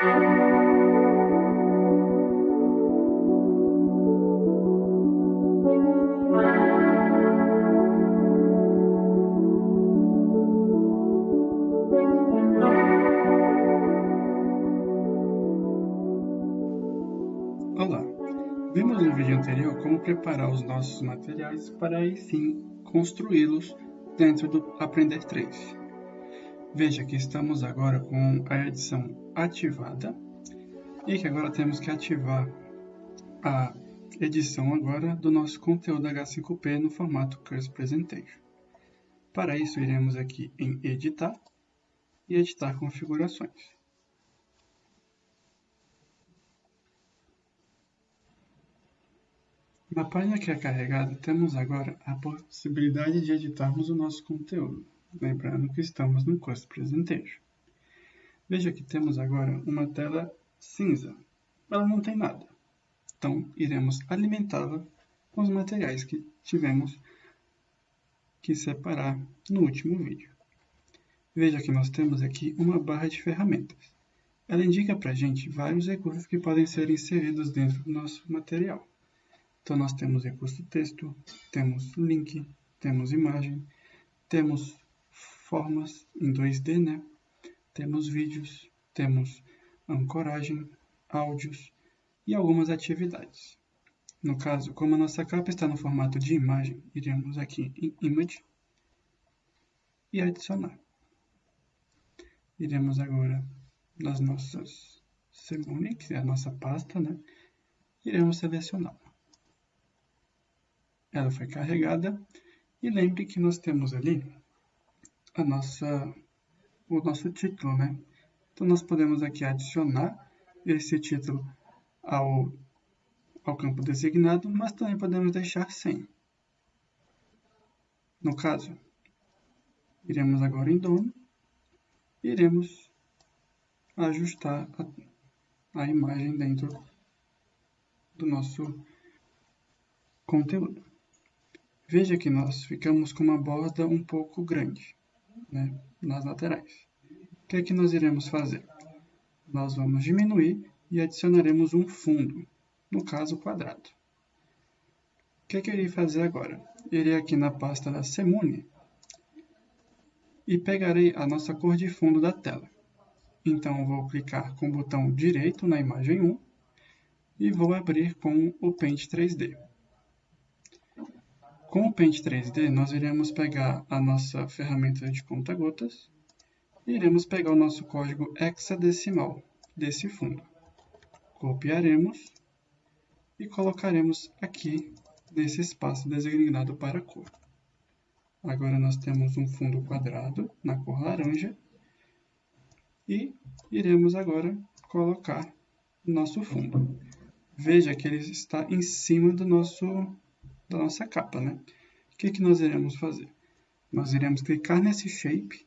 Olá! Vimos no vídeo anterior como preparar os nossos materiais para aí sim construí-los dentro do Aprender 3. Veja que estamos agora com a edição ativada e que agora temos que ativar a edição agora do nosso conteúdo H5P no formato Curse Presentation. Para isso, iremos aqui em Editar e Editar Configurações. Na página que é carregada, temos agora a possibilidade de editarmos o nosso conteúdo, lembrando que estamos no Cost Presentation. Veja que temos agora uma tela cinza, ela não tem nada. Então, iremos alimentá-la com os materiais que tivemos que separar no último vídeo. Veja que nós temos aqui uma barra de ferramentas. Ela indica para a gente vários recursos que podem ser inseridos dentro do nosso material. Então, nós temos recurso texto, temos link, temos imagem, temos formas em 2D, né? Temos vídeos, temos ancoragem, áudios e algumas atividades. No caso, como a nossa capa está no formato de imagem, iremos aqui em Image e adicionar. Iremos agora nas nossas Semune, que é a nossa pasta, né? Iremos selecioná-la ela foi carregada e lembre que nós temos ali a nossa, o nosso título, né? Então nós podemos aqui adicionar esse título ao, ao campo designado, mas também podemos deixar sem. No caso, iremos agora em dono, iremos ajustar a, a imagem dentro do nosso conteúdo. Veja que nós ficamos com uma borda um pouco grande né, nas laterais. O que é que nós iremos fazer? Nós vamos diminuir e adicionaremos um fundo, no caso quadrado. O que, é que eu irei fazer agora? Irei aqui na pasta da Semune e pegarei a nossa cor de fundo da tela. Então, vou clicar com o botão direito na imagem 1 e vou abrir com o Paint 3D. Com o Paint 3D, nós iremos pegar a nossa ferramenta de conta-gotas e iremos pegar o nosso código hexadecimal desse fundo. Copiaremos e colocaremos aqui nesse espaço designado para cor. Agora nós temos um fundo quadrado na cor laranja e iremos agora colocar nosso fundo. Veja que ele está em cima do nosso da nossa capa, né? O que, que nós iremos fazer? Nós iremos clicar nesse shape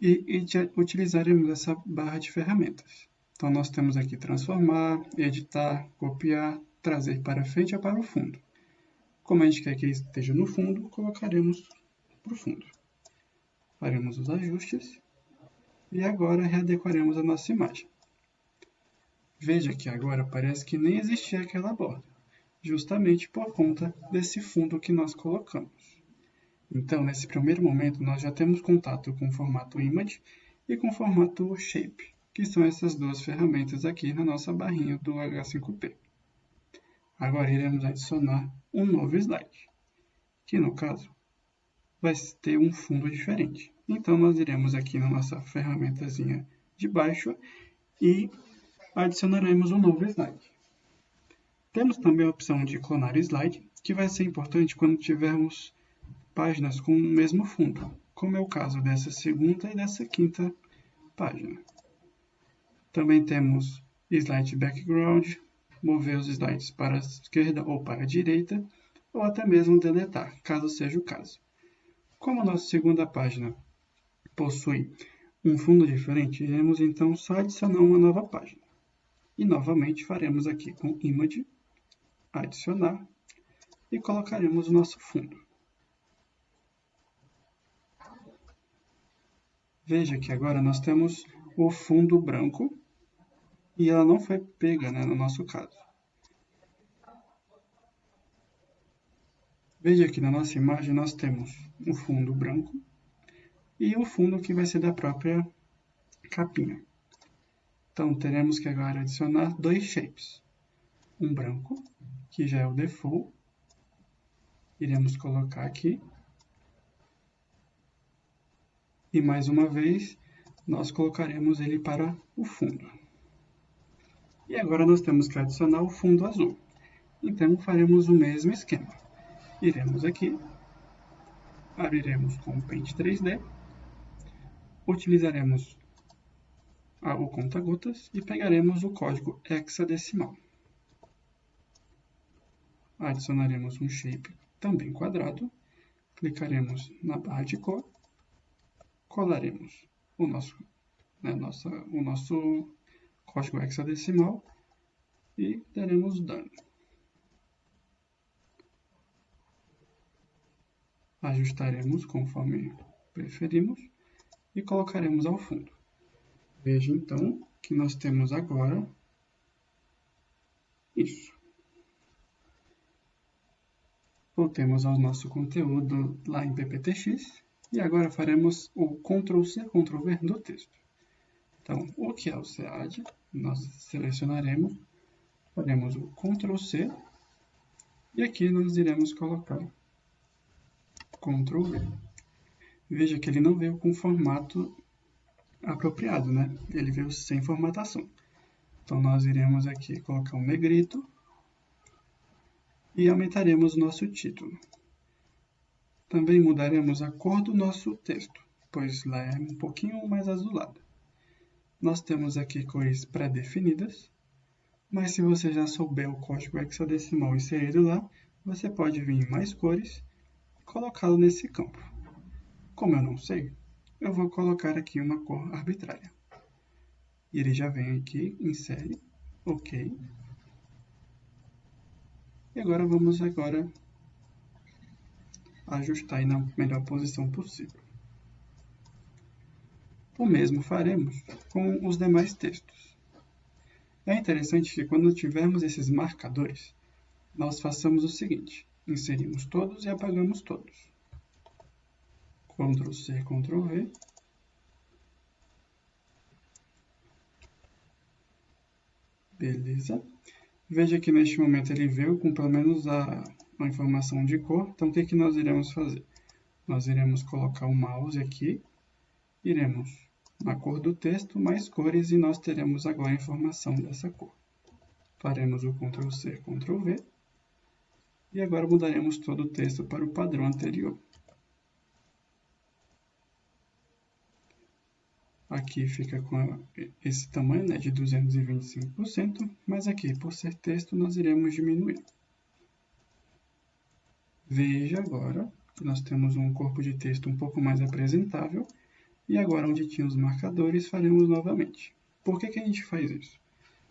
e, e utilizaremos essa barra de ferramentas. Então, nós temos aqui transformar, editar, copiar, trazer para frente ou para o fundo. Como a gente quer que ele esteja no fundo, colocaremos para o fundo. Faremos os ajustes e agora readequaremos a nossa imagem. Veja que agora parece que nem existia aquela borda justamente por conta desse fundo que nós colocamos. Então, nesse primeiro momento, nós já temos contato com o formato Image e com o formato Shape, que são essas duas ferramentas aqui na nossa barrinha do H5P. Agora iremos adicionar um novo slide, que no caso vai ter um fundo diferente. Então, nós iremos aqui na nossa ferramentazinha de baixo e adicionaremos um novo slide. Temos também a opção de clonar slide, que vai ser importante quando tivermos páginas com o mesmo fundo, como é o caso dessa segunda e dessa quinta página. Também temos slide background, mover os slides para a esquerda ou para a direita, ou até mesmo deletar, caso seja o caso. Como a nossa segunda página possui um fundo diferente, iremos então só adicionar uma nova página. E novamente faremos aqui com Image adicionar e colocaremos o nosso fundo. Veja que agora nós temos o fundo branco e ela não foi pega, né, no nosso caso. Veja que na nossa imagem nós temos um fundo branco e o fundo que vai ser da própria capinha. Então, teremos que agora adicionar dois shapes. Um branco, que já é o default. Iremos colocar aqui. E mais uma vez, nós colocaremos ele para o fundo. E agora nós temos que adicionar o fundo azul. Então, faremos o mesmo esquema. Iremos aqui, abriremos com o Paint 3D, utilizaremos o conta-gotas e pegaremos o código hexadecimal. Adicionaremos um shape também quadrado, clicaremos na barra de cor, colaremos o nosso, né, nossa, o nosso código hexadecimal e daremos done. Ajustaremos conforme preferimos e colocaremos ao fundo. Veja então que nós temos agora isso. Voltemos ao nosso conteúdo lá em PPTX e agora faremos o Ctrl+C, Ctrl+V do texto. Então, o que é o SEAD? Nós selecionaremos, faremos o Ctrl+C e aqui nós iremos colocar Ctrl+V. Veja que ele não veio com formato apropriado, né? Ele veio sem formatação. Então, nós iremos aqui colocar um negrito e aumentaremos o nosso título. Também mudaremos a cor do nosso texto, pois lá é um pouquinho mais azulado. Nós temos aqui cores pré-definidas, mas se você já souber o código hexadecimal inserido lá, você pode vir em mais cores e colocá-lo nesse campo. Como eu não sei, eu vou colocar aqui uma cor arbitrária. E ele já vem aqui, insere, ok. E agora vamos agora ajustar na melhor posição possível. O mesmo faremos com os demais textos. É interessante que quando tivermos esses marcadores, nós façamos o seguinte, inserimos todos e apagamos todos. Ctrl C, Ctrl V. Beleza. Veja que neste momento ele veio com pelo menos a, a informação de cor. Então, o que, que nós iremos fazer? Nós iremos colocar o mouse aqui. Iremos na cor do texto, mais cores, e nós teremos agora a informação dessa cor. Faremos o Ctrl C, Ctrl V. E agora mudaremos todo o texto para o padrão anterior. Aqui fica com esse tamanho né, de 225%, mas aqui, por ser texto, nós iremos diminuir. Veja agora nós temos um corpo de texto um pouco mais apresentável, e agora onde tinha os marcadores, faremos novamente. Por que, que a gente faz isso?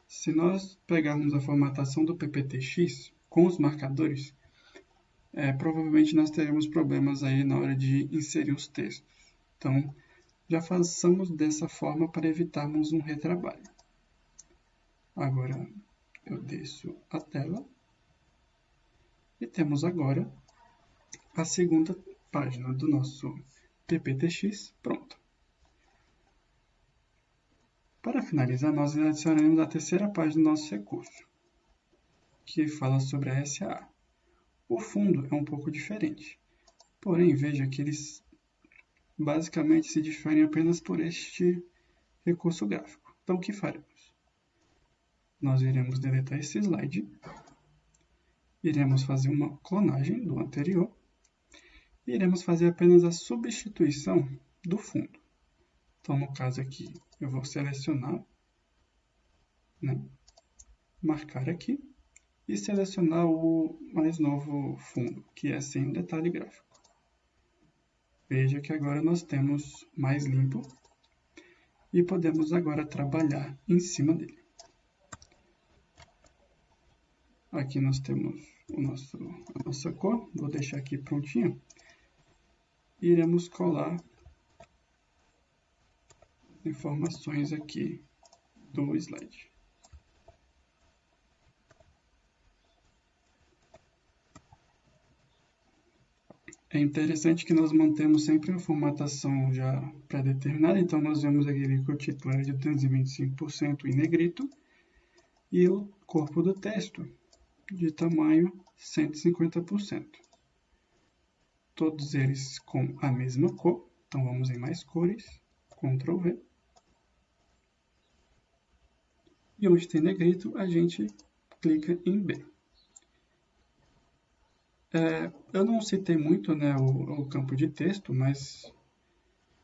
Se nós pegarmos a formatação do PPTX com os marcadores, é, provavelmente nós teremos problemas aí na hora de inserir os textos. Então, já façamos dessa forma para evitarmos um retrabalho. Agora eu desço a tela e temos agora a segunda página do nosso PPTX pronta. Para finalizar, nós adicionaremos a terceira página do nosso recurso, que fala sobre a SA. O fundo é um pouco diferente, porém veja que eles basicamente se diferem apenas por este recurso gráfico. Então, o que faremos? Nós iremos deletar esse slide, iremos fazer uma clonagem do anterior, e iremos fazer apenas a substituição do fundo. Então, no caso aqui, eu vou selecionar, né, marcar aqui, e selecionar o mais novo fundo, que é sem detalhe gráfico. Veja que agora nós temos mais limpo e podemos agora trabalhar em cima dele. Aqui nós temos o nosso, a nossa cor, vou deixar aqui prontinho. Iremos colar informações aqui do slide. É interessante que nós mantemos sempre a formatação já pré-determinada, então nós vemos aqui que o título é de 225% em negrito e o corpo do texto de tamanho 150%. Todos eles com a mesma cor, então vamos em mais cores, Ctrl V. E onde tem negrito, a gente clica em B. É, eu não citei muito né, o, o, campo de texto, mas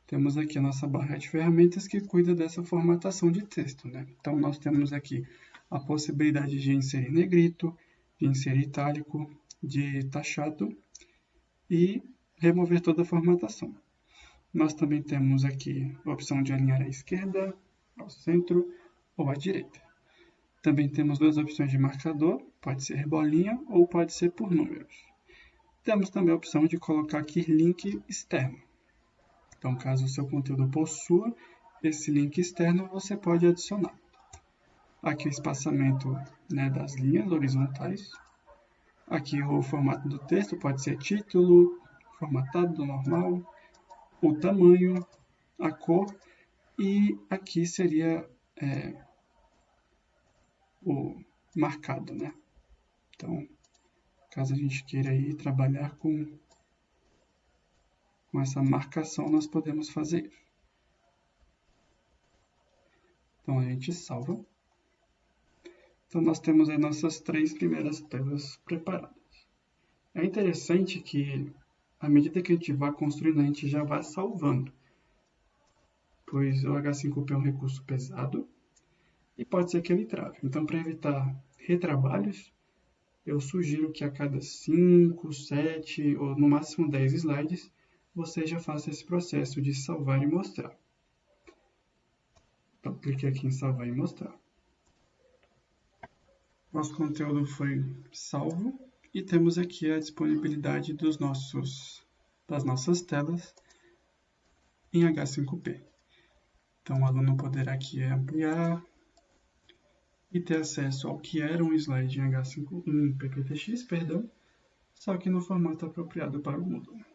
temos aqui a nossa barra de ferramentas que cuida dessa formatação de texto. Né? Então, nós temos aqui a possibilidade de inserir negrito, de inserir itálico, de taxado e remover toda a formatação. Nós também temos aqui a opção de alinhar à esquerda, ao centro ou à direita. Também temos duas opções de marcador, pode ser bolinha ou pode ser por números. Temos também a opção de colocar aqui link externo. Então, caso o seu conteúdo possua esse link externo, você pode adicionar. Aqui o espaçamento né, das linhas horizontais. Aqui o formato do texto pode ser título, formatado normal, o tamanho, a cor e aqui seria é, o marcado, né? Então, caso a gente queira aí trabalhar com, com essa marcação, nós podemos fazer. Então, a gente salva. Então, nós temos aí nossas três primeiras telas preparadas. É interessante que, à medida que a gente vai construindo, a gente já vai salvando. Pois o H5P é um recurso pesado, e pode ser que ele trave. Então, para evitar retrabalhos, eu sugiro que a cada 5, 7 ou no máximo 10 slides, você já faça esse processo de salvar e mostrar. Então, clique aqui em salvar e mostrar. Nosso conteúdo foi salvo e temos aqui a disponibilidade dos nossos, das nossas telas em H5P. Então, o aluno poderá aqui ampliar, e ter acesso ao que era um slide em H5 em PPTX, perdão, só que no formato apropriado para o Moodle.